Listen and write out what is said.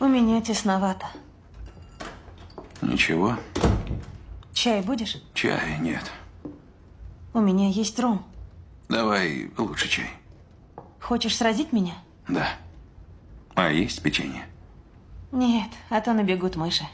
У меня тесновато. Ничего, Чай будешь? чая нет. У меня есть ром. Давай лучше чай. Хочешь сразить меня? Да. А есть печенье? Нет, а то набегут мыши.